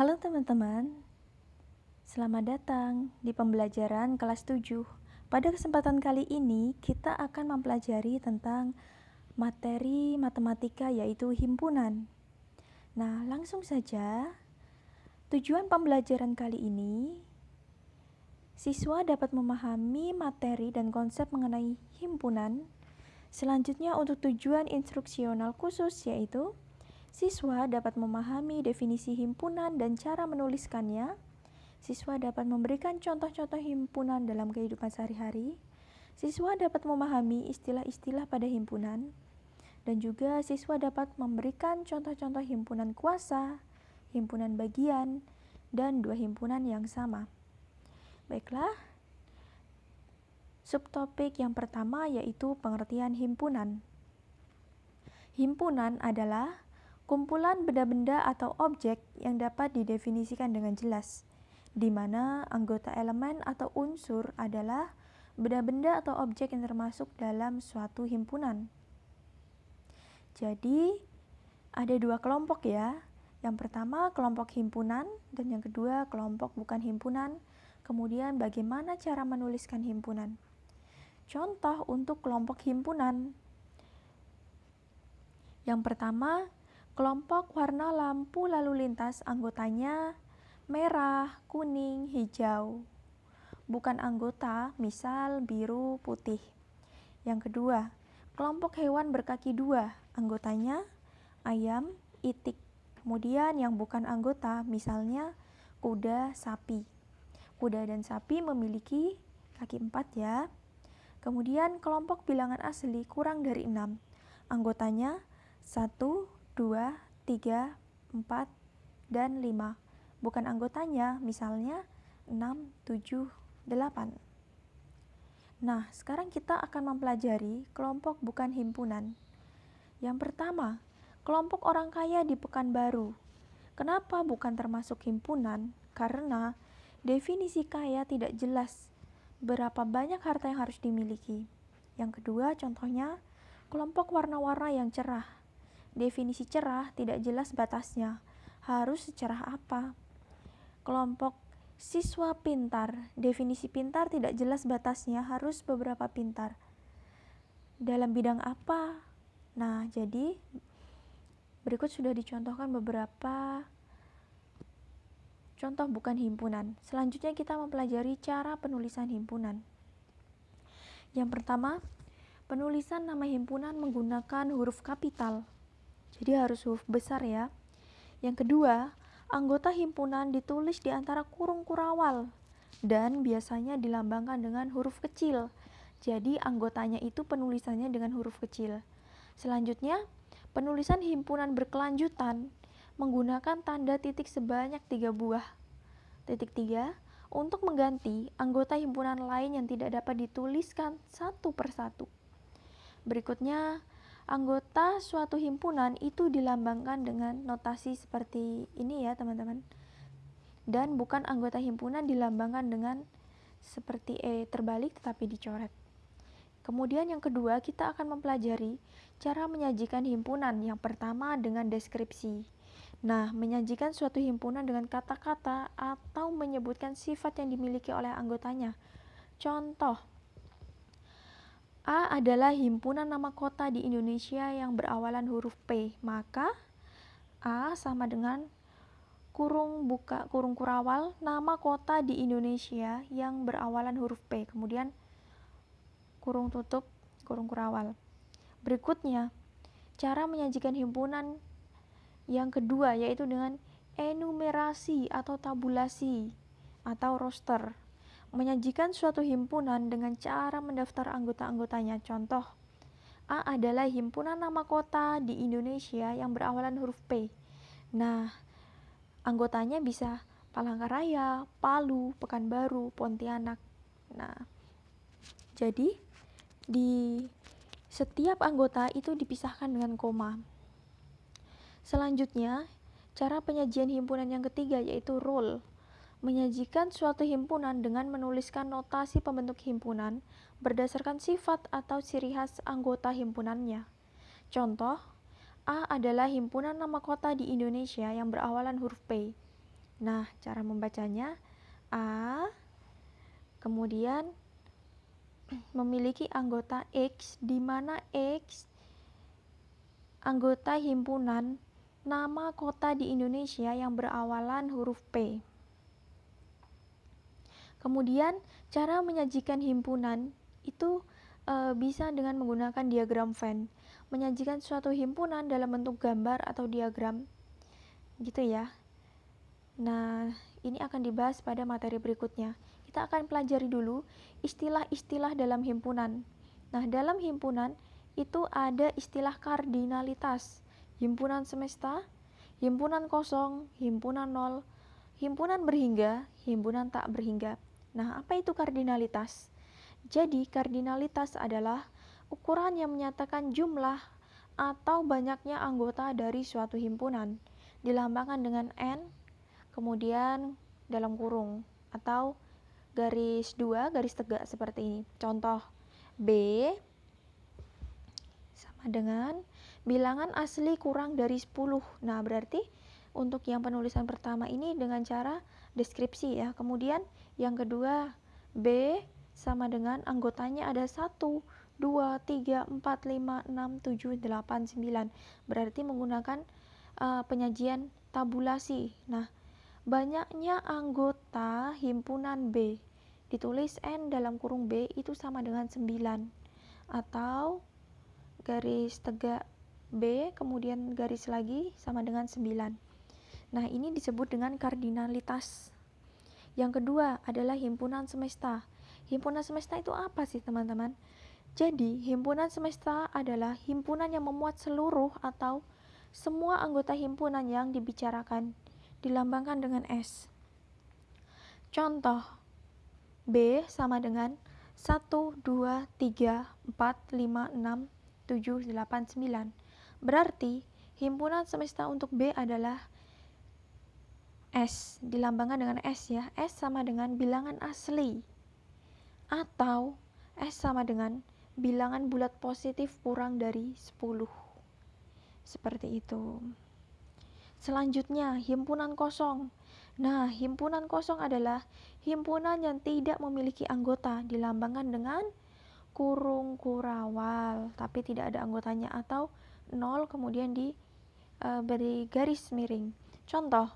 Halo teman-teman, selamat datang di pembelajaran kelas 7. Pada kesempatan kali ini, kita akan mempelajari tentang materi matematika yaitu himpunan. Nah, langsung saja. Tujuan pembelajaran kali ini, siswa dapat memahami materi dan konsep mengenai himpunan. Selanjutnya untuk tujuan instruksional khusus yaitu Siswa dapat memahami definisi himpunan dan cara menuliskannya. Siswa dapat memberikan contoh-contoh himpunan dalam kehidupan sehari-hari. Siswa dapat memahami istilah-istilah pada himpunan. Dan juga siswa dapat memberikan contoh-contoh himpunan kuasa, himpunan bagian, dan dua himpunan yang sama. Baiklah, subtopik yang pertama yaitu pengertian himpunan. Himpunan adalah Kumpulan benda-benda atau objek yang dapat didefinisikan dengan jelas, di mana anggota elemen atau unsur adalah benda-benda atau objek yang termasuk dalam suatu himpunan. Jadi, ada dua kelompok ya. Yang pertama kelompok himpunan dan yang kedua kelompok bukan himpunan. Kemudian bagaimana cara menuliskan himpunan? Contoh untuk kelompok himpunan. Yang pertama, Kelompok warna lampu lalu lintas anggotanya merah, kuning, hijau. Bukan anggota, misal biru, putih. Yang kedua, kelompok hewan berkaki dua, anggotanya ayam, itik. Kemudian yang bukan anggota, misalnya kuda, sapi. Kuda dan sapi memiliki kaki empat ya. Kemudian kelompok bilangan asli kurang dari enam. Anggotanya satu, 2, 3, 4, dan 5. Bukan anggotanya, misalnya 6, 7, 8. Nah, sekarang kita akan mempelajari kelompok bukan himpunan. Yang pertama, kelompok orang kaya di Pekanbaru. Kenapa bukan termasuk himpunan? Karena definisi kaya tidak jelas berapa banyak harta yang harus dimiliki. Yang kedua, contohnya kelompok warna-warna yang cerah. Definisi cerah tidak jelas batasnya. Harus secerah apa? Kelompok siswa pintar. Definisi pintar tidak jelas batasnya, harus beberapa pintar. Dalam bidang apa? Nah, jadi berikut sudah dicontohkan beberapa contoh bukan himpunan. Selanjutnya kita mempelajari cara penulisan himpunan. Yang pertama, penulisan nama himpunan menggunakan huruf kapital. Jadi harus huruf besar ya. Yang kedua, anggota himpunan ditulis di antara kurung kurawal dan biasanya dilambangkan dengan huruf kecil. Jadi anggotanya itu penulisannya dengan huruf kecil. Selanjutnya, penulisan himpunan berkelanjutan menggunakan tanda titik sebanyak tiga buah. Titik tiga untuk mengganti anggota himpunan lain yang tidak dapat dituliskan satu persatu. Berikutnya, anggota suatu himpunan itu dilambangkan dengan notasi seperti ini ya teman-teman. Dan bukan anggota himpunan dilambangkan dengan seperti E terbalik tetapi dicoret. Kemudian yang kedua kita akan mempelajari cara menyajikan himpunan. Yang pertama dengan deskripsi. Nah menyajikan suatu himpunan dengan kata-kata atau menyebutkan sifat yang dimiliki oleh anggotanya. Contoh A adalah himpunan nama kota di Indonesia yang berawalan huruf P. Maka A sama dengan kurung buka kurung kurawal nama kota di Indonesia yang berawalan huruf P. Kemudian kurung tutup kurung kurawal. Berikutnya, cara menyajikan himpunan yang kedua yaitu dengan enumerasi atau tabulasi atau roster menyajikan suatu himpunan dengan cara mendaftar anggota-anggotanya. Contoh, A adalah himpunan nama kota di Indonesia yang berawalan huruf P. Nah, anggotanya bisa Palangkaraya, Palu, Pekanbaru, Pontianak. Nah, jadi di setiap anggota itu dipisahkan dengan koma. Selanjutnya, cara penyajian himpunan yang ketiga yaitu rule menyajikan suatu himpunan dengan menuliskan notasi pembentuk himpunan berdasarkan sifat atau ciri khas anggota himpunannya. Contoh, A adalah himpunan nama kota di Indonesia yang berawalan huruf P. Nah, cara membacanya A kemudian memiliki anggota X di mana X anggota himpunan nama kota di Indonesia yang berawalan huruf P. Kemudian cara menyajikan himpunan itu e, bisa dengan menggunakan diagram Venn. Menyajikan suatu himpunan dalam bentuk gambar atau diagram gitu ya. Nah, ini akan dibahas pada materi berikutnya. Kita akan pelajari dulu istilah-istilah dalam himpunan. Nah, dalam himpunan itu ada istilah kardinalitas, himpunan semesta, himpunan kosong, himpunan nol, himpunan berhingga, himpunan tak berhingga. Nah, apa itu kardinalitas? Jadi, kardinalitas adalah ukuran yang menyatakan jumlah atau banyaknya anggota dari suatu himpunan, dilambangkan dengan N, kemudian dalam kurung, atau garis dua, garis tegak seperti ini. Contoh, B sama dengan bilangan asli kurang dari 10. Nah, berarti untuk yang penulisan pertama ini dengan cara deskripsi ya. Kemudian yang kedua B sama dengan anggotanya ada 1, 2, 3, 4, 5, 6, 7, 8, 9. Berarti menggunakan uh, penyajian tabulasi. Nah, banyaknya anggota himpunan B ditulis N dalam kurung B itu sama dengan 9 atau garis tegak B kemudian garis lagi sama dengan 9 Nah, ini disebut dengan kardinalitas. Yang kedua adalah himpunan semesta. Himpunan semesta itu apa sih, teman-teman? Jadi, himpunan semesta adalah himpunan yang memuat seluruh atau semua anggota himpunan yang dibicarakan, dilambangkan dengan S. Contoh, B sama dengan 1, 2, 3, 4, 5, 6, 7, 8, 9. Berarti, himpunan semesta untuk B adalah S dilambangkan dengan S ya. S sama dengan bilangan asli. Atau S sama dengan bilangan bulat positif kurang dari 10 seperti itu. Selanjutnya himpunan kosong. Nah himpunan kosong adalah himpunan yang tidak memiliki anggota dilambangkan dengan kurung kurawal tapi tidak ada anggotanya atau nol kemudian diberi e, garis miring. Contoh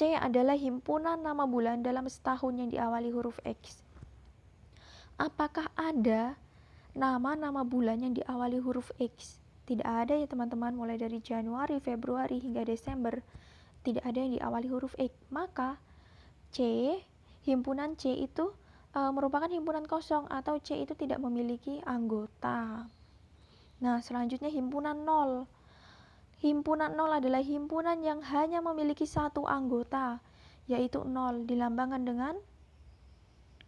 C adalah himpunan nama bulan dalam setahun yang diawali huruf X. Apakah ada nama-nama bulan yang diawali huruf X? Tidak ada ya teman-teman, mulai dari Januari, Februari hingga Desember. Tidak ada yang diawali huruf X. Maka C, himpunan C itu e, merupakan himpunan kosong atau C itu tidak memiliki anggota. Nah, selanjutnya himpunan nol Himpunan nol adalah himpunan yang hanya memiliki satu anggota, yaitu nol, dilambangkan dengan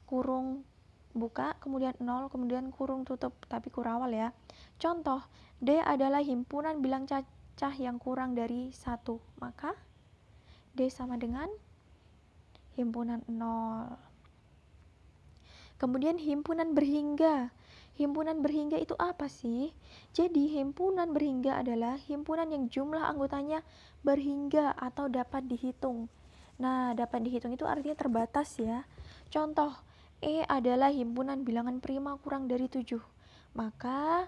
kurung buka, kemudian nol, kemudian kurung tutup, tapi kurawal ya. Contoh, D adalah himpunan bilang cacah yang kurang dari satu, maka D sama dengan himpunan nol. Kemudian himpunan berhingga Himpunan berhingga itu apa sih? Jadi, himpunan berhingga adalah himpunan yang jumlah anggotanya berhingga atau dapat dihitung. Nah, dapat dihitung itu artinya terbatas ya. Contoh, E adalah himpunan bilangan prima kurang dari 7. Maka,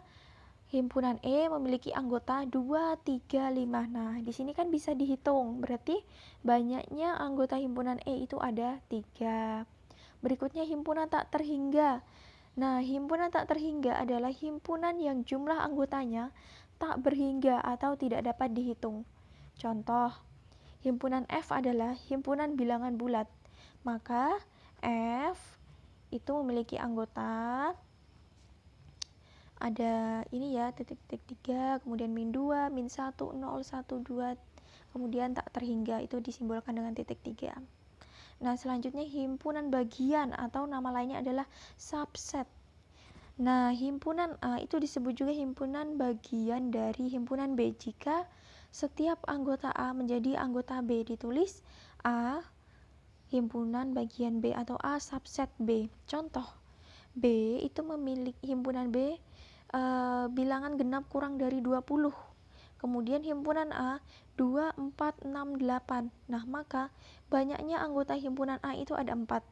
himpunan E memiliki anggota 2, 3, 5. Nah, di sini kan bisa dihitung. Berarti banyaknya anggota himpunan E itu ada 3. Berikutnya himpunan tak terhingga. Nah, himpunan tak terhingga adalah himpunan yang jumlah anggotanya tak berhingga atau tidak dapat dihitung. Contoh, himpunan F adalah himpunan bilangan bulat. Maka F itu memiliki anggota ada ini ya titik-titik tiga kemudian min 2 min 1 0 1 2 kemudian tak terhingga itu disimbolkan dengan titik tiga Nah, selanjutnya himpunan bagian atau nama lainnya adalah subset. Nah, himpunan A itu disebut juga himpunan bagian dari himpunan B jika setiap anggota A menjadi anggota B ditulis A himpunan bagian B atau A subset B. Contoh, B itu memiliki himpunan B e, bilangan genap kurang dari 20. kemudian himpunan A 2, 4, 6, 8. Nah, maka banyaknya anggota himpunan A itu ada 4.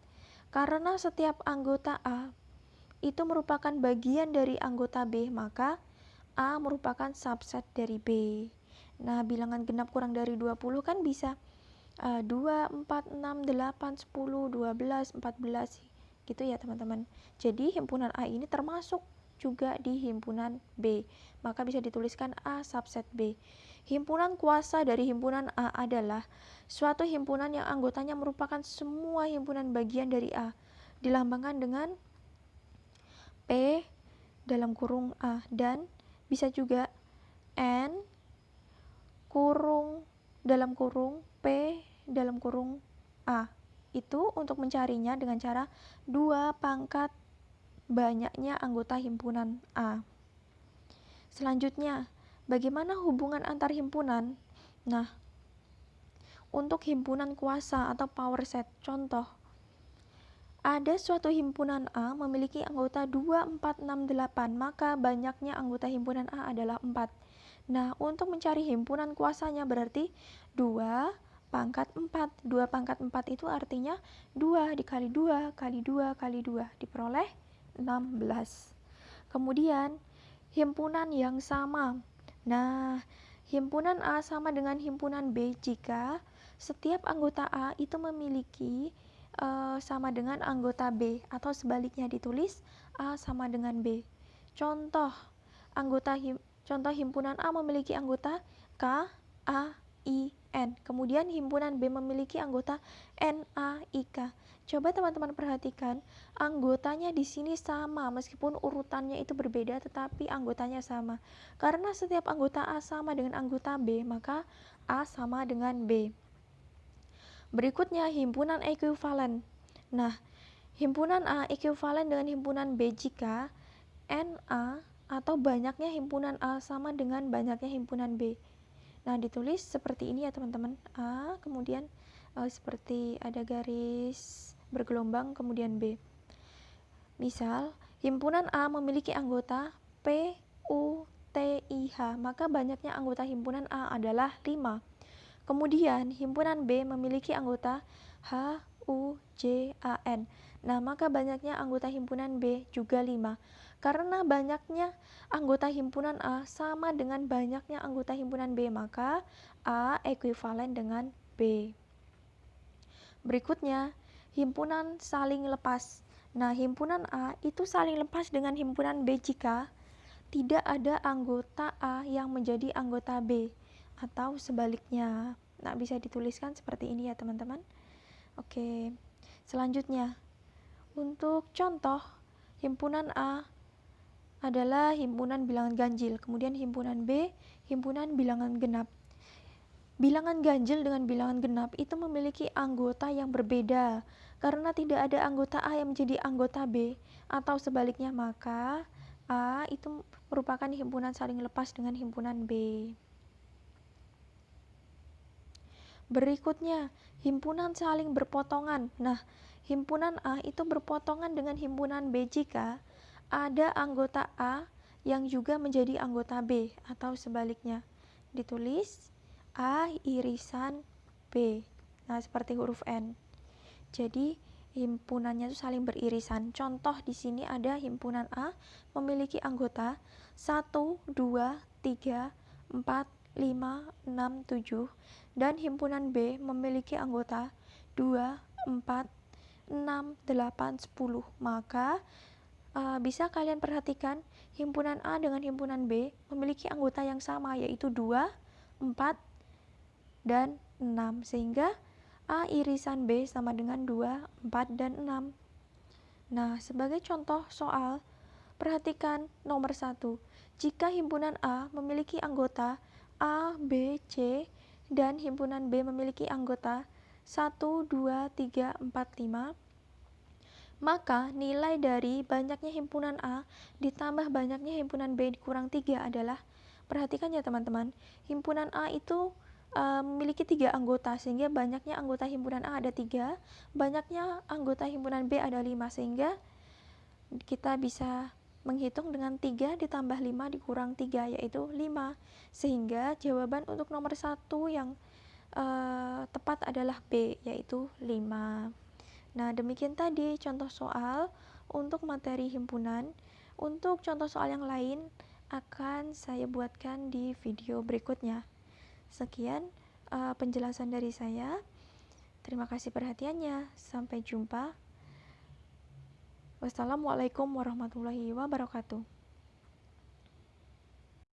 Karena setiap anggota A itu merupakan bagian dari anggota B, maka A merupakan subset dari B. Nah, bilangan genap kurang dari 20 kan bisa uh, 2, 4, 6, 8, 10, 12, 14 gitu ya teman-teman. Jadi himpunan A ini termasuk juga di himpunan B. Maka bisa dituliskan A subset B. Himpunan kuasa dari himpunan A adalah suatu himpunan yang anggotanya merupakan semua himpunan bagian dari A. Dilambangkan dengan P dalam kurung A dan bisa juga N kurung dalam kurung P dalam kurung A. Itu untuk mencarinya dengan cara 2 pangkat banyaknya anggota himpunan A. Selanjutnya, bagaimana hubungan antar himpunan? Nah, untuk himpunan kuasa atau power set, contoh, ada suatu himpunan A memiliki anggota 2, 4, 6, 8, maka banyaknya anggota himpunan A adalah 4. Nah, untuk mencari himpunan kuasanya berarti 2 pangkat 4. 2 pangkat 4 itu artinya 2 dikali 2 kali 2 kali 2 diperoleh 16. Kemudian, himpunan yang sama. Nah, himpunan A sama dengan himpunan B jika setiap anggota A itu memiliki uh, sama dengan anggota B atau sebaliknya ditulis A sama dengan B. Contoh, anggota him, contoh himpunan A memiliki anggota K, A, I, N. Kemudian himpunan B memiliki anggota N, A, I, K. Coba teman-teman perhatikan, anggotanya di sini sama meskipun urutannya itu berbeda tetapi anggotanya sama. Karena setiap anggota A sama dengan anggota B, maka A sama dengan B. Berikutnya himpunan ekuivalen. Nah, himpunan A ekuivalen dengan himpunan B jika NA atau banyaknya himpunan A sama dengan banyaknya himpunan B. Nah, ditulis seperti ini ya teman-teman. A kemudian uh, seperti ada garis bergelombang kemudian B. Misal, himpunan A memiliki anggota P, U, T, I, H, maka banyaknya anggota himpunan A adalah 5. Kemudian, himpunan B memiliki anggota H, U, J, A, N. Nah, maka banyaknya anggota himpunan B juga 5. Karena banyaknya anggota himpunan A sama dengan banyaknya anggota himpunan B, maka A ekuivalen dengan B. Berikutnya, himpunan saling lepas. Nah, himpunan A itu saling lepas dengan himpunan B jika tidak ada anggota A yang menjadi anggota B atau sebaliknya. Nah, bisa dituliskan seperti ini ya, teman-teman. Oke. Selanjutnya, untuk contoh himpunan A adalah himpunan bilangan ganjil, kemudian himpunan B himpunan bilangan genap. Bilangan ganjil dengan bilangan genap itu memiliki anggota yang berbeda. Karena tidak ada anggota A yang menjadi anggota B atau sebaliknya maka A itu merupakan himpunan saling lepas dengan himpunan B. Berikutnya, himpunan saling berpotongan. Nah, himpunan A itu berpotongan dengan himpunan B jika ada anggota A yang juga menjadi anggota B atau sebaliknya. Ditulis A irisan B. Nah, seperti huruf N. Jadi, himpunannya itu saling beririsan. Contoh di sini ada himpunan A memiliki anggota 1, 2, 3, 4, 5, 6, 7 dan himpunan B memiliki anggota 2, 4, 6, 8, 10. Maka uh, bisa kalian perhatikan himpunan A dengan himpunan B memiliki anggota yang sama yaitu 2, 4, dan 6 sehingga A irisan B sama dengan 2, 4, dan 6 nah sebagai contoh soal perhatikan nomor 1 jika himpunan A memiliki anggota A, B, C dan himpunan B memiliki anggota. 1, 2, 3, 4, 5 maka nilai dari banyaknya himpunan A ditambah banyaknya himpunan B dikurang 3 adalah perhatikan ya teman-teman himpunan A itu uh, memiliki tiga anggota sehingga banyaknya anggota himpunan A ada tiga, banyaknya anggota himpunan B ada lima sehingga kita bisa menghitung dengan 3 ditambah 5 dikurang 3 yaitu 5 sehingga jawaban untuk nomor 1 yang uh, tepat adalah B yaitu 5 nah demikian tadi contoh soal untuk materi himpunan. Untuk contoh soal yang lain akan saya buatkan di video berikutnya. Sekian uh, penjelasan dari saya. Terima kasih perhatiannya. Sampai jumpa Wassalamualaikum warahmatullahi wabarakatuh.